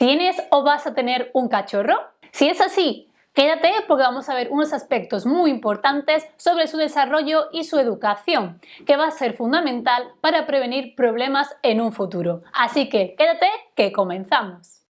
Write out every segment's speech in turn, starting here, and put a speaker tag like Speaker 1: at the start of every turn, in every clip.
Speaker 1: ¿Tienes o vas a tener un cachorro? Si es así, quédate porque vamos a ver unos aspectos muy importantes sobre su desarrollo y su educación, que va a ser fundamental para prevenir problemas en un futuro. Así que quédate que comenzamos.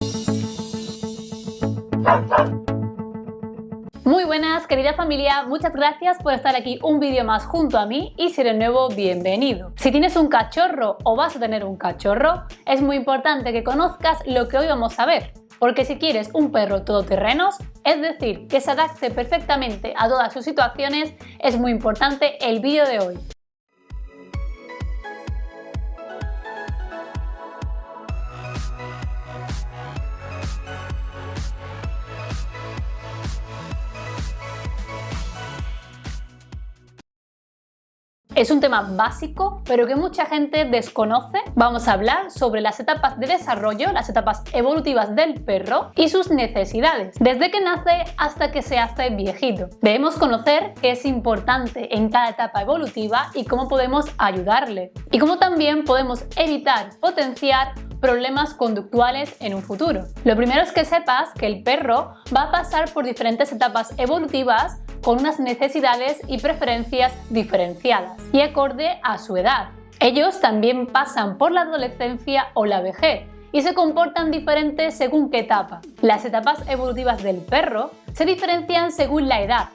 Speaker 1: Muy buenas querida familia, muchas gracias por estar aquí un vídeo más junto a mí y si eres nuevo, bienvenido. Si tienes un cachorro o vas a tener un cachorro, es muy importante que conozcas lo que hoy vamos a ver. Porque si quieres un perro todoterrenos, es decir, que se adapte perfectamente a todas sus situaciones, es muy importante el vídeo de hoy. Es un tema básico, pero que mucha gente desconoce. Vamos a hablar sobre las etapas de desarrollo, las etapas evolutivas del perro y sus necesidades, desde que nace hasta que se hace viejito. Debemos conocer qué es importante en cada etapa evolutiva y cómo podemos ayudarle. Y cómo también podemos evitar potenciar problemas conductuales en un futuro. Lo primero es que sepas que el perro va a pasar por diferentes etapas evolutivas con unas necesidades y preferencias diferenciadas y acorde a su edad. Ellos también pasan por la adolescencia o la vejez y se comportan diferentes según qué etapa. Las etapas evolutivas del perro se diferencian según la edad,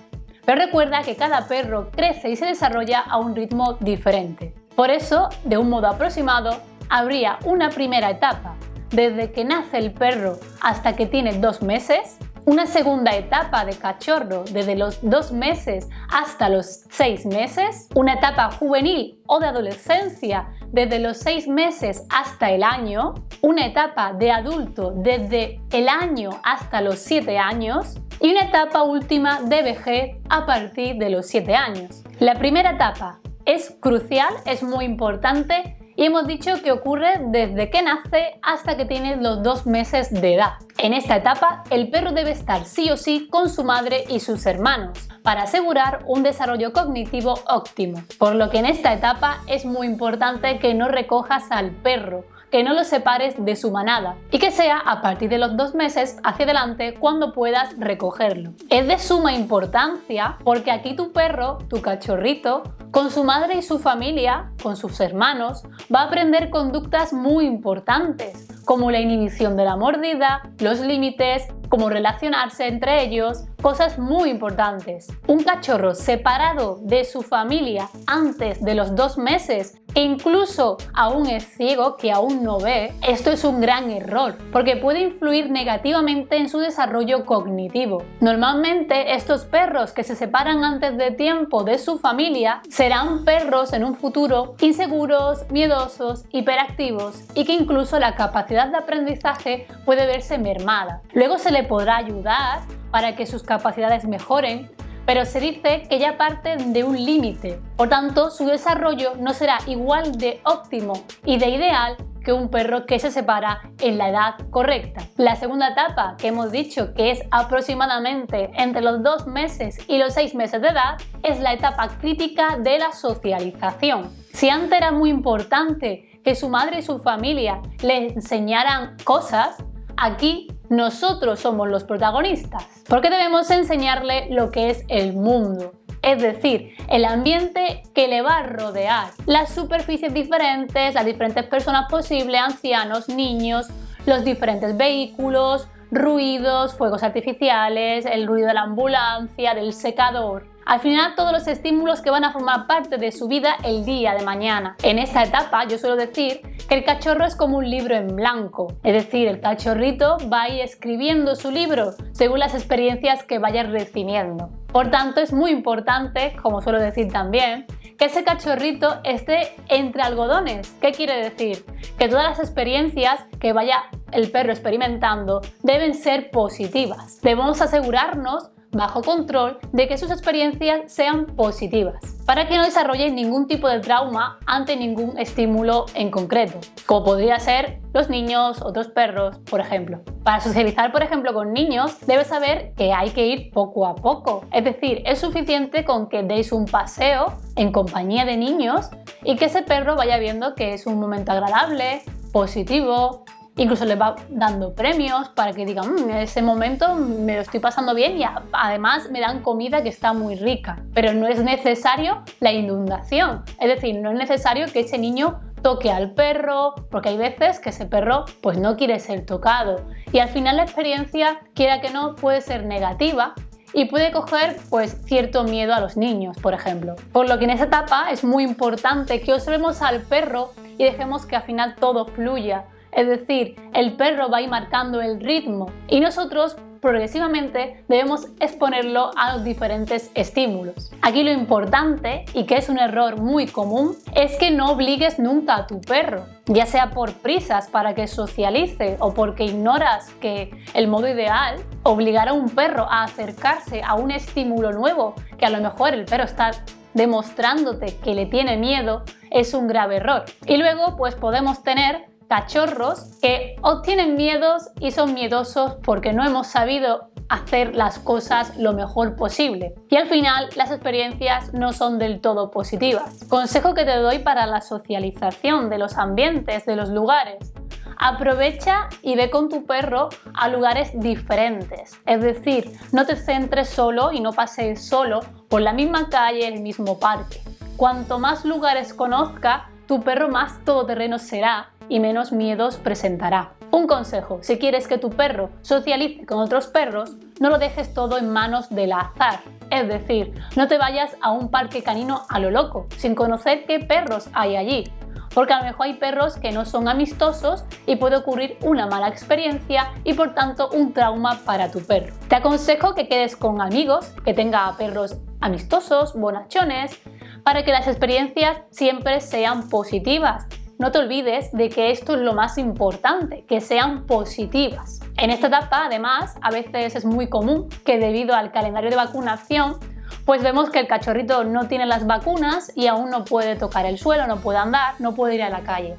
Speaker 1: pero recuerda que cada perro crece y se desarrolla a un ritmo diferente. Por eso, de un modo aproximado, habría una primera etapa, desde que nace el perro hasta que tiene dos meses, una segunda etapa de cachorro desde los dos meses hasta los seis meses, una etapa juvenil o de adolescencia desde los seis meses hasta el año, una etapa de adulto desde el año hasta los siete años y una etapa última de vejez a partir de los siete años. La primera etapa es crucial, es muy importante y hemos dicho que ocurre desde que nace hasta que tiene los dos meses de edad. En esta etapa, el perro debe estar sí o sí con su madre y sus hermanos para asegurar un desarrollo cognitivo óptimo, por lo que en esta etapa es muy importante que no recojas al perro que no lo separes de su manada y que sea a partir de los dos meses hacia adelante cuando puedas recogerlo. Es de suma importancia porque aquí tu perro, tu cachorrito, con su madre y su familia, con sus hermanos, va a aprender conductas muy importantes como la inhibición de la mordida, los límites, cómo relacionarse entre ellos, cosas muy importantes. Un cachorro separado de su familia antes de los dos meses e incluso aún es ciego, que aún no ve, esto es un gran error porque puede influir negativamente en su desarrollo cognitivo. Normalmente estos perros que se separan antes de tiempo de su familia serán perros en un futuro inseguros, miedosos, hiperactivos y que incluso la capacidad de aprendizaje puede verse mermada. Luego se le podrá ayudar para que sus capacidades mejoren pero se dice que ya parten de un límite, por tanto su desarrollo no será igual de óptimo y de ideal que un perro que se separa en la edad correcta. La segunda etapa, que hemos dicho que es aproximadamente entre los dos meses y los seis meses de edad, es la etapa crítica de la socialización. Si antes era muy importante que su madre y su familia le enseñaran cosas, aquí nosotros somos los protagonistas, porque debemos enseñarle lo que es el mundo, es decir, el ambiente que le va a rodear, las superficies diferentes, las diferentes personas posibles, ancianos, niños, los diferentes vehículos, ruidos, fuegos artificiales, el ruido de la ambulancia, del secador, al final todos los estímulos que van a formar parte de su vida el día de mañana. En esta etapa yo suelo decir que el cachorro es como un libro en blanco, es decir, el cachorrito va a ir escribiendo su libro según las experiencias que vaya recibiendo. Por tanto, es muy importante, como suelo decir también, que ese cachorrito esté entre algodones. ¿Qué quiere decir? Que todas las experiencias que vaya el perro experimentando deben ser positivas. Debemos asegurarnos bajo control de que sus experiencias sean positivas, para que no desarrollen ningún tipo de trauma ante ningún estímulo en concreto, como podría ser los niños, otros perros, por ejemplo. Para socializar, por ejemplo, con niños, debes saber que hay que ir poco a poco, es decir, es suficiente con que deis un paseo en compañía de niños y que ese perro vaya viendo que es un momento agradable, positivo, incluso les va dando premios para que digan, mm, en ese momento me lo estoy pasando bien y además me dan comida que está muy rica. Pero no es necesario la inundación, es decir, no es necesario que ese niño toque al perro, porque hay veces que ese perro pues no quiere ser tocado y al final la experiencia, quiera que no, puede ser negativa y puede coger pues cierto miedo a los niños, por ejemplo. Por lo que en esa etapa es muy importante que observemos al perro y dejemos que al final todo fluya. Es decir, el perro va a ir marcando el ritmo y nosotros progresivamente debemos exponerlo a los diferentes estímulos. Aquí lo importante, y que es un error muy común, es que no obligues nunca a tu perro, ya sea por prisas para que socialice o porque ignoras que el modo ideal, obligar a un perro a acercarse a un estímulo nuevo que a lo mejor el perro está demostrándote que le tiene miedo, es un grave error. Y luego pues podemos tener cachorros que obtienen miedos y son miedosos porque no hemos sabido hacer las cosas lo mejor posible. Y al final las experiencias no son del todo positivas. Consejo que te doy para la socialización de los ambientes, de los lugares. Aprovecha y ve con tu perro a lugares diferentes. Es decir, no te centres solo y no pasees solo por la misma calle, el mismo parque. Cuanto más lugares conozca, tu perro más todoterreno será y menos miedos presentará. Un consejo, si quieres que tu perro socialice con otros perros, no lo dejes todo en manos del azar. Es decir, no te vayas a un parque canino a lo loco, sin conocer qué perros hay allí. Porque a lo mejor hay perros que no son amistosos y puede ocurrir una mala experiencia y por tanto un trauma para tu perro. Te aconsejo que quedes con amigos, que tenga perros amistosos, bonachones, para que las experiencias siempre sean positivas no te olvides de que esto es lo más importante, que sean positivas. En esta etapa, además, a veces es muy común que debido al calendario de vacunación, pues vemos que el cachorrito no tiene las vacunas y aún no puede tocar el suelo, no puede andar, no puede ir a la calle.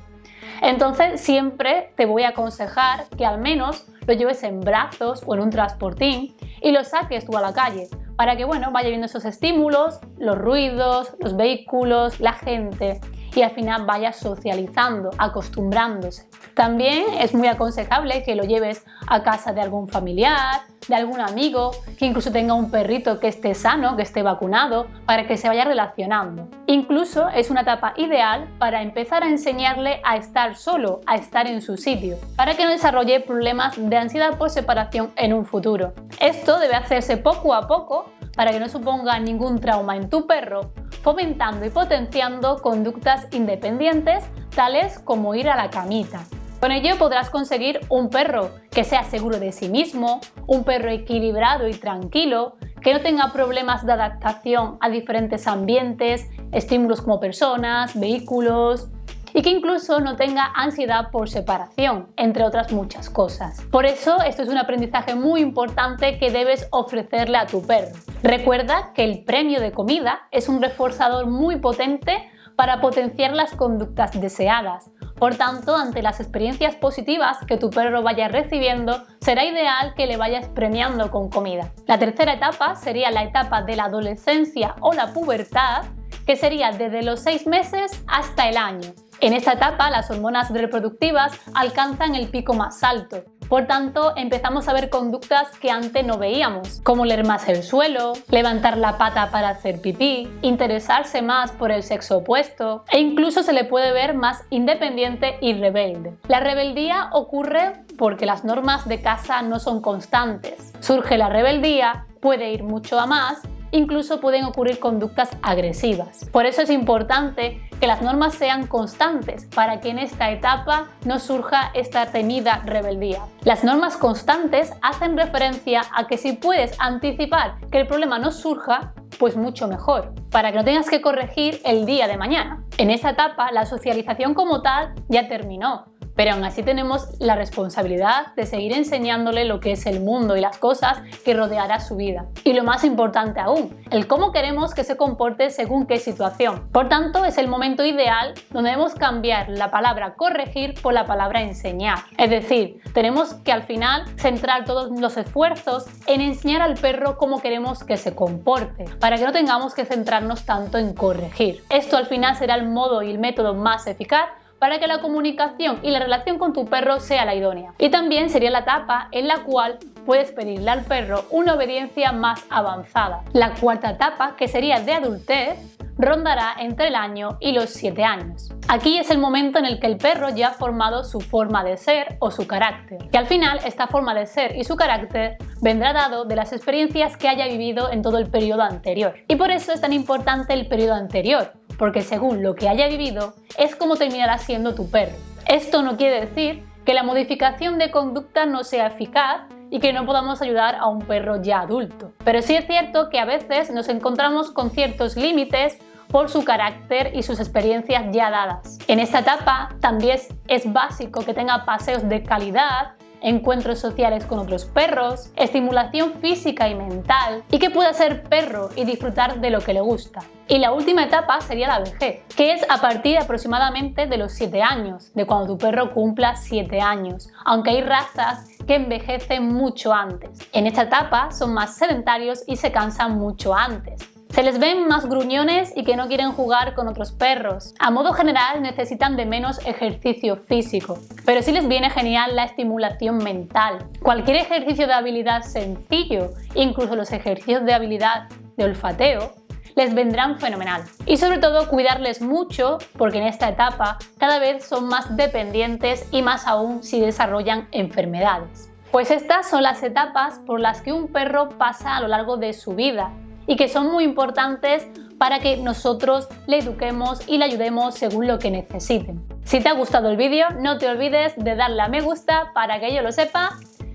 Speaker 1: Entonces siempre te voy a aconsejar que al menos lo lleves en brazos o en un transportín y lo saques tú a la calle para que bueno, vaya viendo esos estímulos, los ruidos, los vehículos, la gente y al final vaya socializando, acostumbrándose. También es muy aconsejable que lo lleves a casa de algún familiar, de algún amigo, que incluso tenga un perrito que esté sano, que esté vacunado, para que se vaya relacionando. Incluso es una etapa ideal para empezar a enseñarle a estar solo, a estar en su sitio, para que no desarrolle problemas de ansiedad por separación en un futuro. Esto debe hacerse poco a poco para que no suponga ningún trauma en tu perro, fomentando y potenciando conductas independientes tales como ir a la camita. Con ello podrás conseguir un perro que sea seguro de sí mismo, un perro equilibrado y tranquilo, que no tenga problemas de adaptación a diferentes ambientes, estímulos como personas, vehículos, y que incluso no tenga ansiedad por separación, entre otras muchas cosas. Por eso esto es un aprendizaje muy importante que debes ofrecerle a tu perro. Recuerda que el premio de comida es un reforzador muy potente para potenciar las conductas deseadas. Por tanto, ante las experiencias positivas que tu perro vaya recibiendo, será ideal que le vayas premiando con comida. La tercera etapa sería la etapa de la adolescencia o la pubertad, que sería desde los 6 meses hasta el año. En esta etapa las hormonas reproductivas alcanzan el pico más alto. Por tanto, empezamos a ver conductas que antes no veíamos, como leer más el suelo, levantar la pata para hacer pipí, interesarse más por el sexo opuesto e incluso se le puede ver más independiente y rebelde. La rebeldía ocurre porque las normas de casa no son constantes. Surge la rebeldía, puede ir mucho a más incluso pueden ocurrir conductas agresivas. Por eso es importante que las normas sean constantes para que en esta etapa no surja esta temida rebeldía. Las normas constantes hacen referencia a que si puedes anticipar que el problema no surja, pues mucho mejor, para que no tengas que corregir el día de mañana. En esa etapa la socialización como tal ya terminó, pero aún así tenemos la responsabilidad de seguir enseñándole lo que es el mundo y las cosas que rodeará su vida. Y lo más importante aún, el cómo queremos que se comporte según qué situación. Por tanto, es el momento ideal donde debemos cambiar la palabra corregir por la palabra enseñar. Es decir, tenemos que al final centrar todos los esfuerzos en enseñar al perro cómo queremos que se comporte, para que no tengamos que centrarnos tanto en corregir. Esto al final será el modo y el método más eficaz para que la comunicación y la relación con tu perro sea la idónea. Y también sería la etapa en la cual puedes pedirle al perro una obediencia más avanzada. La cuarta etapa, que sería de adultez, rondará entre el año y los 7 años. Aquí es el momento en el que el perro ya ha formado su forma de ser o su carácter. Y al final esta forma de ser y su carácter vendrá dado de las experiencias que haya vivido en todo el periodo anterior. Y por eso es tan importante el periodo anterior, porque según lo que haya vivido es como terminará siendo tu perro. Esto no quiere decir que la modificación de conducta no sea eficaz y que no podamos ayudar a un perro ya adulto. Pero sí es cierto que a veces nos encontramos con ciertos límites por su carácter y sus experiencias ya dadas. En esta etapa también es básico que tenga paseos de calidad, encuentros sociales con otros perros, estimulación física y mental y que pueda ser perro y disfrutar de lo que le gusta. Y la última etapa sería la vejez, que es a partir aproximadamente de los 7 años, de cuando tu perro cumpla 7 años, aunque hay razas que envejecen mucho antes. En esta etapa son más sedentarios y se cansan mucho antes. Se les ven más gruñones y que no quieren jugar con otros perros. A modo general necesitan de menos ejercicio físico, pero sí les viene genial la estimulación mental. Cualquier ejercicio de habilidad sencillo, incluso los ejercicios de habilidad de olfateo, les vendrán fenomenal. Y sobre todo cuidarles mucho porque en esta etapa cada vez son más dependientes y más aún si desarrollan enfermedades. Pues estas son las etapas por las que un perro pasa a lo largo de su vida y que son muy importantes para que nosotros le eduquemos y le ayudemos según lo que necesiten. Si te ha gustado el vídeo, no te olvides de darle a me gusta para que yo lo sepa.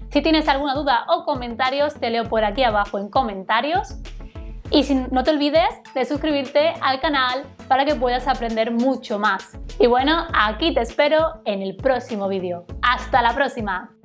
Speaker 1: Si tienes alguna duda o comentarios, te leo por aquí abajo en comentarios. Y si, no te olvides de suscribirte al canal para que puedas aprender mucho más. Y bueno, aquí te espero en el próximo vídeo. ¡Hasta la próxima!